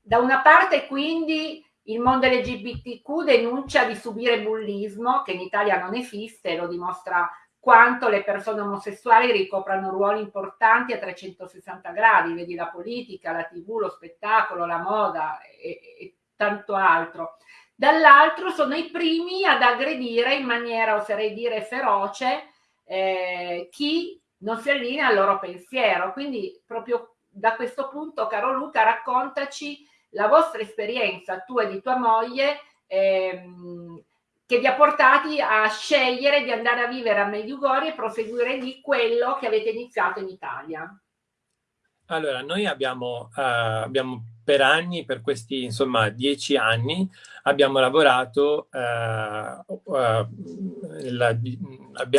Da una parte quindi il mondo LGBTQ denuncia di subire bullismo, che in Italia non esiste, lo dimostra quanto le persone omosessuali ricoprano ruoli importanti a 360 gradi, vedi la politica, la tv, lo spettacolo, la moda e, e tanto altro. Dall'altro sono i primi ad aggredire in maniera, oserei dire, feroce eh, chi non si allinea al loro pensiero. Quindi proprio da questo punto, caro Luca, raccontaci la vostra esperienza, tua e di tua moglie, ehm, che vi ha portati a scegliere di andare a vivere a Medjugorje e proseguire lì quello che avete iniziato in Italia. Allora, noi abbiamo, uh, abbiamo per anni, per questi insomma dieci anni, abbiamo lavorato, uh, uh, la,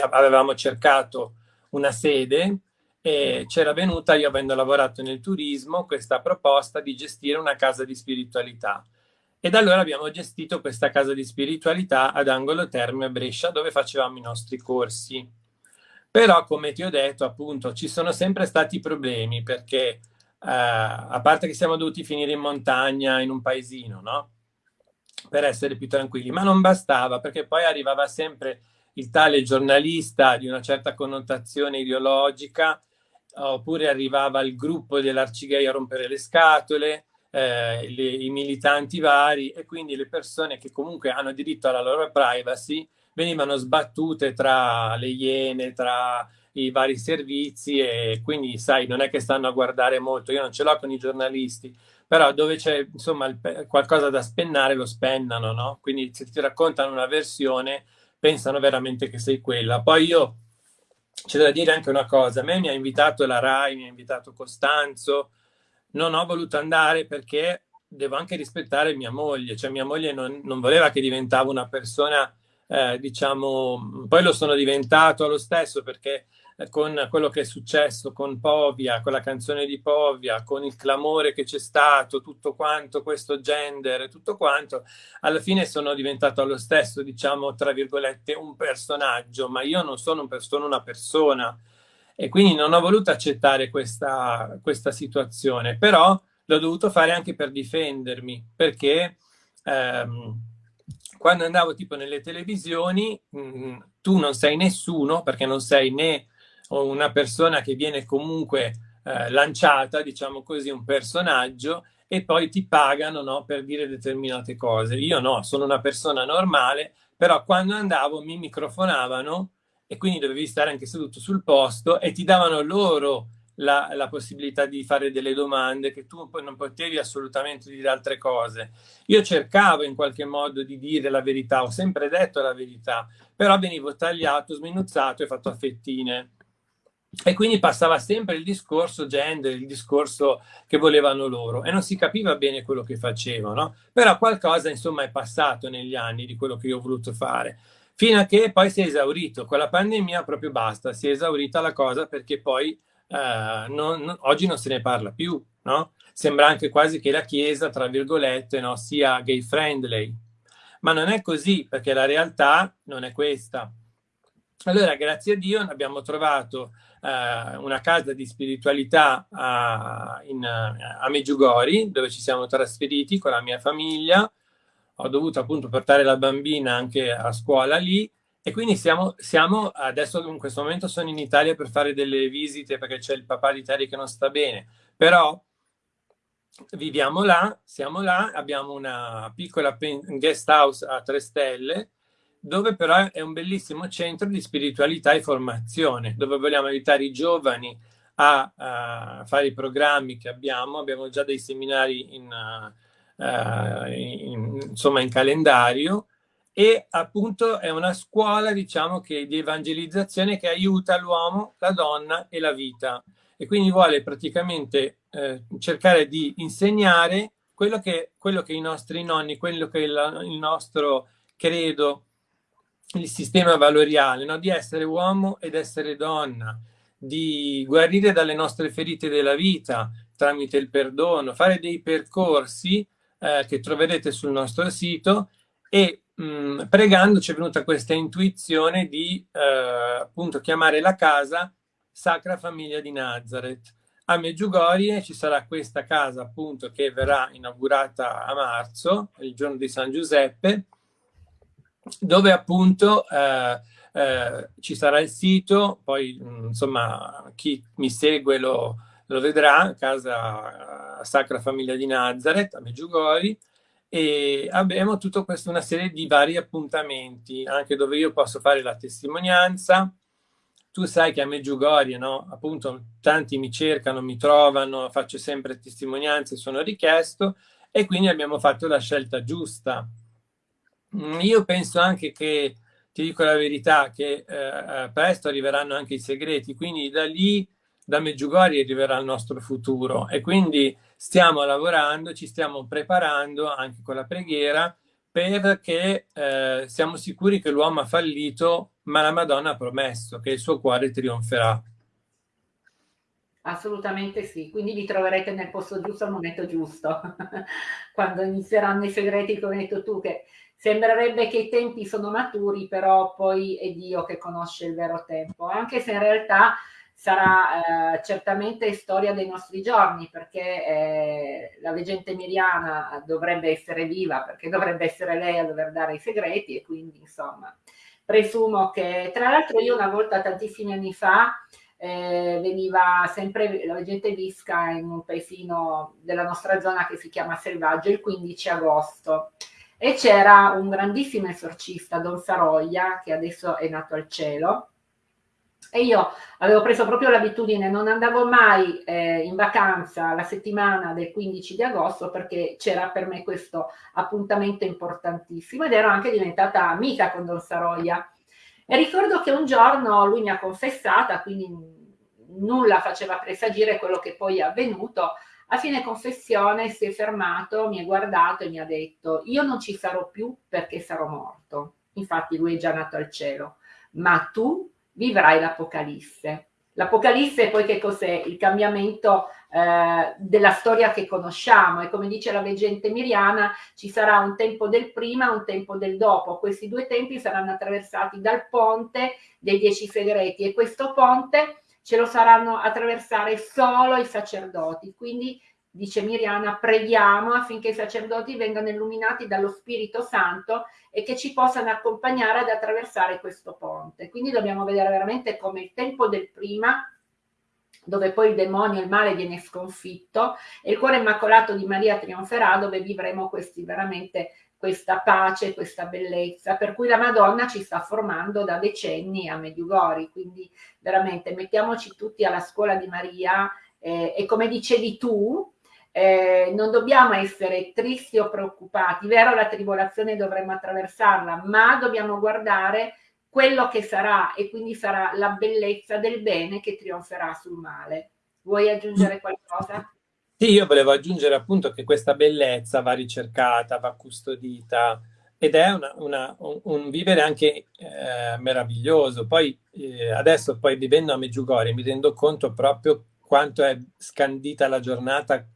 avevamo cercato una sede e c'era venuta, io avendo lavorato nel turismo, questa proposta di gestire una casa di spiritualità. E da allora abbiamo gestito questa casa di spiritualità ad Angolo Terme a Brescia, dove facevamo i nostri corsi. Però, come ti ho detto, appunto, ci sono sempre stati problemi perché, eh, a parte che siamo dovuti finire in montagna, in un paesino, no? Per essere più tranquilli, ma non bastava perché poi arrivava sempre il tale giornalista di una certa connotazione ideologica, oppure arrivava il gruppo dell'Arcigay a rompere le scatole, eh, le, i militanti vari e quindi le persone che comunque hanno diritto alla loro privacy venivano sbattute tra le iene, tra i vari servizi e quindi sai non è che stanno a guardare molto, io non ce l'ho con i giornalisti, però dove c'è insomma il, qualcosa da spennare lo spennano, no? Quindi se ti raccontano una versione pensano veramente che sei quella. Poi io c'è da dire anche una cosa, a me mi ha invitato la RAI, mi ha invitato Costanzo, non ho voluto andare perché devo anche rispettare mia moglie, cioè mia moglie non, non voleva che diventavo una persona, eh, diciamo, poi lo sono diventato lo stesso perché eh, con quello che è successo con Povia, con la canzone di Povia, con il clamore che c'è stato, tutto quanto, questo gender, tutto quanto, alla fine sono diventato lo stesso, diciamo, tra virgolette, un personaggio, ma io non sono, un, sono una persona e quindi non ho voluto accettare questa, questa situazione, però l'ho dovuto fare anche per difendermi, perché ehm, quando andavo tipo nelle televisioni, mh, mm, tu non sei nessuno, perché non sei né una persona che viene comunque eh, lanciata, diciamo così, un personaggio, e poi ti pagano no, per dire determinate cose. Io no, sono una persona normale, però quando andavo mi microfonavano e quindi dovevi stare anche seduto sul posto e ti davano loro la, la, possibilità di fare delle domande che tu non potevi assolutamente dire altre cose. Io cercavo in qualche modo di dire la verità, ho sempre detto la verità, però venivo tagliato, sminuzzato e fatto a fettine. E quindi passava sempre il discorso gender, il discorso che volevano loro e non si capiva bene quello che facevano, però qualcosa insomma è passato negli anni di quello che io ho voluto fare fino a che poi si è esaurito. Con la pandemia proprio basta, si è esaurita la cosa perché poi eh, non, oggi non se ne parla più, no? Sembra anche quasi che la Chiesa, tra virgolette, no, sia gay friendly, ma non è così perché la realtà non è questa. Allora, grazie a Dio, abbiamo trovato eh, una casa di spiritualità a, in, a Meggiugori, dove ci siamo trasferiti con la mia famiglia, ho dovuto appunto portare la bambina anche a scuola lì e quindi siamo, siamo adesso in questo momento sono in Italia per fare delle visite perché c'è il papà di Terry che non sta bene, però viviamo là, siamo là, abbiamo una piccola guest house a tre stelle dove però è un bellissimo centro di spiritualità e formazione, dove vogliamo aiutare i giovani a, a fare i programmi che abbiamo. Abbiamo già dei seminari in, uh, eh, in, insomma in calendario e appunto è una scuola diciamo che di evangelizzazione che aiuta l'uomo, la donna e la vita e quindi vuole praticamente eh, cercare di insegnare quello che, quello che i nostri nonni, quello che il, il nostro credo, il sistema valoriale, no? di essere uomo ed essere donna, di guarire dalle nostre ferite della vita tramite il perdono, fare dei percorsi eh, che troverete sul nostro sito e mh, mm, pregando ci è venuta questa intuizione di eh, appunto chiamare la casa Sacra Famiglia di Nazareth. A Meggiugorie ci sarà questa casa appunto che verrà inaugurata a marzo, il giorno di San Giuseppe, dove appunto eh, eh, ci sarà il sito, poi mm, insomma chi mi segue lo, lo vedrà, casa Sacra Famiglia di Nazareth a Meggiugori, e abbiamo tutta questa una serie di vari appuntamenti, anche dove io posso fare la testimonianza. Tu sai che a Meggiugorie, no? appunto, tanti mi cercano, mi trovano, faccio sempre testimonianze, sono richiesto, e quindi abbiamo fatto la scelta giusta. Mm, io penso anche che, ti dico la verità, che eh, eh, presto arriveranno anche i segreti, quindi da lì, da Meggiugorie arriverà il nostro futuro. E quindi stiamo lavorando, ci stiamo preparando anche con la preghiera perché eh, siamo sicuri che l'uomo ha fallito, ma la Madonna ha promesso che il suo cuore trionferà. Assolutamente sì, quindi vi troverete nel posto giusto al momento giusto, (laughs) quando inizieranno i segreti, come hai detto tu, che sembrerebbe che i tempi sono maturi, però poi è Dio che conosce il vero tempo, anche se in realtà sarà eh, certamente storia dei nostri giorni, perché eh, la veggente Miriana dovrebbe essere viva, perché dovrebbe essere lei a dover dare i segreti, e quindi insomma presumo che, tra l'altro io una volta tantissimi anni fa, eh, veniva sempre la veggente Visca in un paesino della nostra zona che si chiama Selvaggio il 15 agosto. E c'era un grandissimo esorcista, Don Saroia, che adesso è nato al cielo, e io avevo preso proprio l'abitudine, non andavo mai eh, in vacanza la settimana del 15 di agosto perché c'era per me questo appuntamento importantissimo ed ero anche diventata amica con Don Saroia. E ricordo che un giorno lui mi ha confessata, quindi nulla faceva presagire quello che poi è avvenuto. A fine confessione si è fermato, mi ha guardato e mi ha detto io non ci sarò più perché sarò morto. Infatti lui è già nato al cielo, ma tu vivrai l'Apocalisse. L'Apocalisse poi che cos'è? Il cambiamento eh, della storia che conosciamo e come dice la veggente Miriana ci sarà un tempo del prima e un tempo del dopo. Questi due tempi saranno attraversati dal ponte dei dieci segreti e questo ponte ce lo saranno attraversare solo i sacerdoti. Quindi dice Miriana, preghiamo affinché i sacerdoti vengano illuminati dallo Spirito Santo e che ci possano accompagnare ad attraversare questo ponte. Quindi dobbiamo vedere veramente come il tempo del prima, dove poi il demonio, il male viene sconfitto, e il cuore immacolato di Maria trionferà, dove vivremo questi veramente questa pace, questa bellezza, per cui la Madonna ci sta formando da decenni a Medjugorje, quindi veramente mettiamoci tutti alla scuola di Maria eh, e come dicevi tu, eh, non dobbiamo essere tristi o preoccupati, vero la tribolazione dovremmo attraversarla, ma dobbiamo guardare quello che sarà e quindi sarà la bellezza del bene che trionferà sul male. Vuoi aggiungere qualcosa? Sì, io volevo aggiungere appunto che questa bellezza va ricercata, va custodita ed è una, una, un, un, vivere anche eh, meraviglioso. Poi eh, adesso poi vivendo a Meggiugorie mi rendo conto proprio quanto è scandita la giornata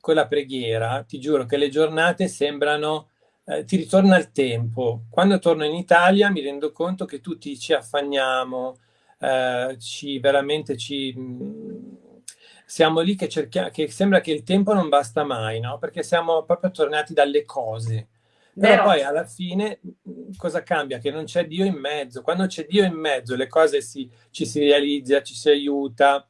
con la preghiera, ti giuro che le giornate sembrano, eh, ti ritorna il tempo. Quando torno in Italia mi rendo conto che tutti ci affanniamo, eh, ci veramente ci... Mh, mm, siamo lì che cerchiamo, che sembra che il tempo non basta mai, no? Perché siamo proprio tornati dalle cose. Però Vero. poi alla fine mm, cosa cambia? Che non c'è Dio in mezzo. Quando c'è Dio in mezzo le cose si, ci si realizza, ci si aiuta,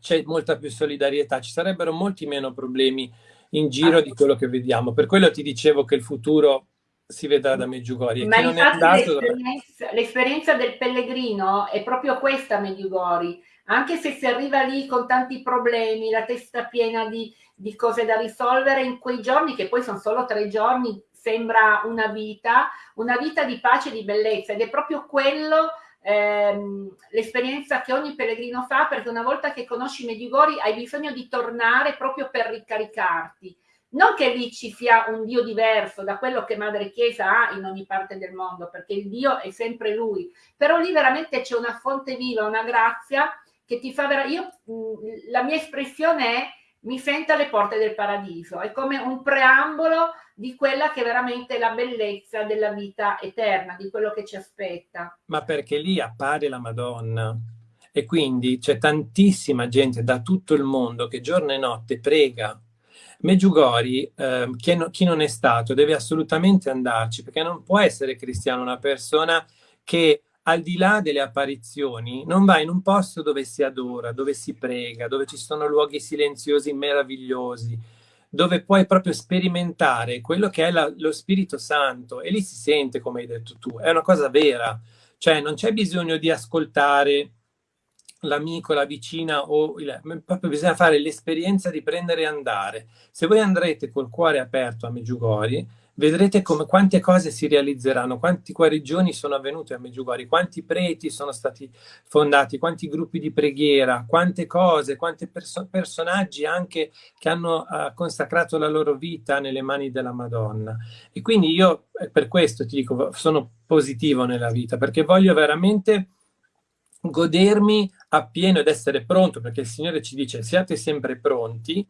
c'è molta più solidarietà, ci sarebbero molti meno problemi in giro di quello che vediamo. Per quello ti dicevo che il futuro si vedrà da Meggiugori. Ma infatti l'esperienza, l'esperienza del pellegrino è proprio questa Meggiugori, anche se si arriva lì con tanti problemi, la testa piena di, di cose da risolvere, in quei giorni, che poi sono solo tre giorni, sembra una vita, una vita di pace e di bellezza ed è proprio quello ehm, l'esperienza che ogni pellegrino fa, perché una volta che conosci Medjugorje hai bisogno di tornare proprio per ricaricarti. Non che lì ci sia un Dio diverso da quello che Madre Chiesa ha in ogni parte del mondo, perché il Dio è sempre Lui, però lì veramente c'è una fonte viva, una grazia che ti fa vera... Io, la mia espressione è mi sento alle porte del paradiso, è come un preambolo di quella che veramente è la bellezza della vita eterna, di quello che ci aspetta. Ma perché lì appare la Madonna e quindi c'è tantissima gente da tutto il mondo che giorno e notte prega. Meggiugori, eh, chi, no, chi non è stato deve assolutamente andarci perché non può essere cristiano una persona che al di là delle apparizioni, non va in un posto dove si adora, dove si prega, dove ci sono luoghi silenziosi meravigliosi, dove puoi proprio sperimentare quello che è la, lo Spirito Santo e lì si sente, come hai detto tu, è una cosa vera, cioè non c'è bisogno di ascoltare l'amico, la vicina o il, proprio bisogna fare l'esperienza di prendere e andare. Se voi andrete col cuore aperto a Meggiugori, vedrete come, quante cose si realizzeranno, quanti guarigioni sono avvenute a Meggiugori, quanti preti sono stati fondati, quanti gruppi di preghiera, quante cose, quanti perso personaggi anche che hanno uh, consacrato la loro vita nelle mani della Madonna. E quindi io eh, per questo ti dico, sono positivo nella vita, perché voglio veramente godermi appieno ed essere pronto, perché il Signore ci dice siate sempre pronti,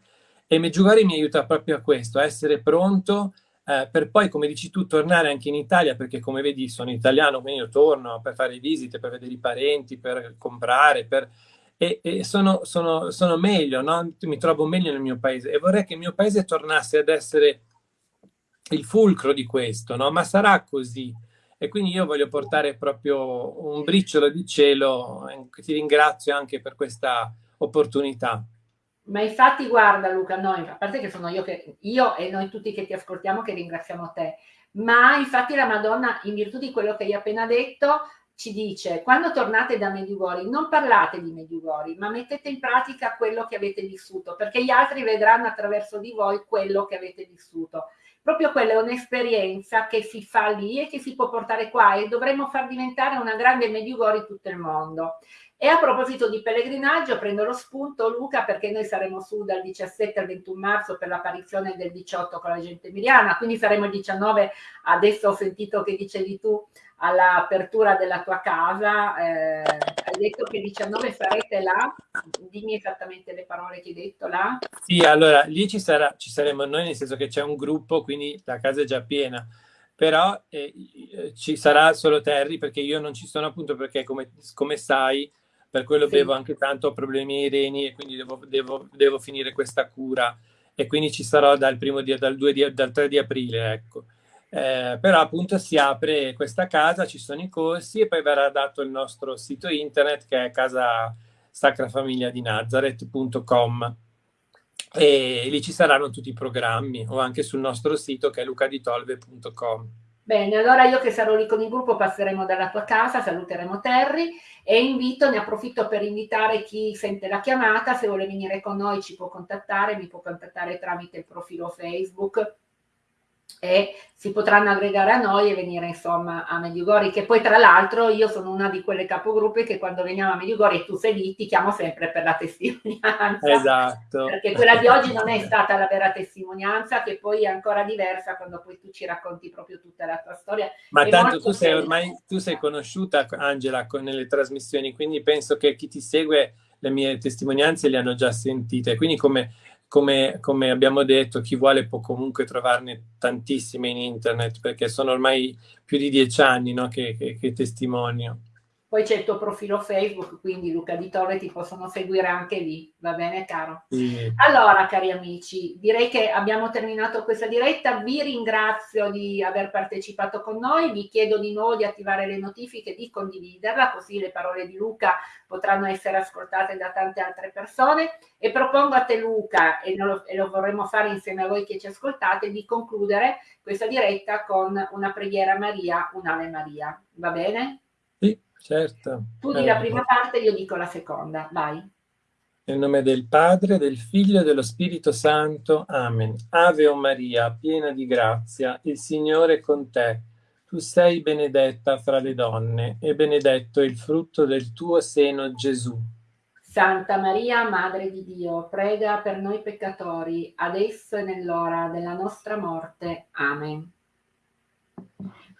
e Meggiugori mi aiuta proprio a questo, a essere pronto eh, per poi, come dici tu, tornare anche in Italia, perché come vedi sono italiano, quindi io torno per fare visite, per vedere i parenti, per comprare, per... e, e sono, sono, sono, meglio, no? mi trovo meglio nel mio paese e vorrei che il mio paese tornasse ad essere il fulcro di questo, no? ma sarà così. E quindi io voglio portare proprio un briciolo di cielo, ti ringrazio anche per questa opportunità. Ma infatti guarda Luca, noi, a parte che sono io, che, io e noi tutti che ti ascoltiamo che ringraziamo te, ma infatti la Madonna, in virtù di quello che hai appena detto, ci dice, quando tornate da Mediugori, non parlate di Mediugori, ma mettete in pratica quello che avete vissuto, perché gli altri vedranno attraverso di voi quello che avete vissuto. Proprio quella è un'esperienza che si fa lì e che si può portare qua e dovremmo far diventare una grande Mediugori tutto il mondo. E a proposito di pellegrinaggio, prendo lo spunto Luca perché noi saremo su dal 17 al 21 marzo per l'apparizione del 18 con la gente emiliana, quindi saremo il 19, adesso ho sentito che dicevi tu all'apertura della tua casa, eh, hai detto che il 19 sarete là, dimmi esattamente le parole che hai detto là. Sì, allora lì ci, sarà, ci saremo noi, nel senso che c'è un gruppo, quindi la casa è già piena. Però eh, ci sarà solo Terry perché io non ci sono appunto perché come, come sai per quello sì. bevo anche tanto, ho problemi ai reni e quindi devo, devo, devo, finire questa cura e quindi ci sarò dal, primo di, dal, di, dal 3 di aprile, ecco. Eh, però appunto si apre questa casa, ci sono i corsi e poi verrà dato il nostro sito internet che è casa Sacra Famiglia di Nazareth.com e lì ci saranno tutti i programmi o anche sul nostro sito che è lucaditolve.com. Bene, allora io che sarò lì con il gruppo passeremo dalla tua casa, saluteremo Terry e invito, ne approfitto per invitare chi sente la chiamata, se vuole venire con noi ci può contattare, mi può contattare tramite il profilo Facebook e si potranno aggregare a noi e venire insomma a Mediugori che poi tra l'altro io sono una di quelle capogruppi che quando veniamo a Mediugori e tu sei lì ti chiamo sempre per la testimonianza. Esatto. Perché quella di oggi non è stata la vera testimonianza che poi è ancora diversa quando poi tu ci racconti proprio tutta la tua storia. Ma è tanto tu sei ormai tu sei conosciuta Angela con, nelle trasmissioni quindi penso che chi ti segue le mie testimonianze le hanno già sentite. Quindi come come, come, abbiamo detto, chi vuole può comunque trovarne tantissime in internet perché sono ormai più di dieci anni no, che, che, che testimonio. Poi c'è il tuo profilo Facebook, quindi Luca Di Torre ti possono seguire anche lì, va bene caro? Sì. Allora cari amici, direi che abbiamo terminato questa diretta, vi ringrazio di aver partecipato con noi, vi chiedo di nuovo di attivare le notifiche, di condividerla, così le parole di Luca potranno essere ascoltate da tante altre persone e propongo a te Luca, e lo, e lo vorremmo fare insieme a voi che ci ascoltate, di concludere questa diretta con una preghiera a Maria, un'Ave Maria, va bene? Certo. Tu di la prima parte, io dico la seconda, vai. Nel nome del Padre, del Figlio e dello Spirito Santo. Amen. Ave o Maria, piena di grazia, il Signore è con te. Tu sei benedetta fra le donne e benedetto il frutto del tuo seno, Gesù. Santa Maria, Madre di Dio, prega per noi peccatori, adesso e nell'ora della nostra morte. Amen.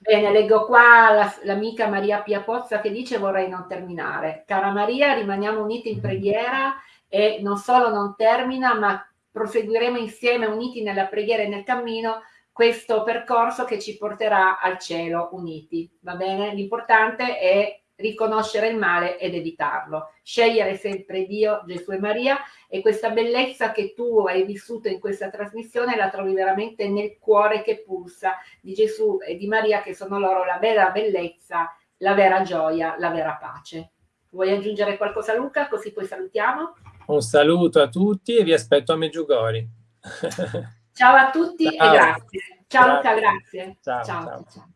Bene, leggo qua l'amica Maria Pia Pozza che dice vorrei non terminare. Cara Maria, rimaniamo uniti in preghiera e non solo non termina, ma proseguiremo insieme uniti nella preghiera e nel cammino questo percorso che ci porterà al cielo uniti, va bene? L'importante è riconoscere il male ed evitarlo, scegliere sempre Dio, Gesù e Maria e questa bellezza che tu hai vissuto in questa trasmissione la trovi veramente nel cuore che pulsa di Gesù e di Maria che sono loro la vera bellezza, la vera gioia, la vera pace. Vuoi aggiungere qualcosa Luca? Così poi salutiamo. Un saluto a tutti e vi aspetto a Meggiugori. (laughs) Ciao a tutti ciao. e grazie. Ciao grazie. Luca, grazie. ciao. ciao. ciao. ciao.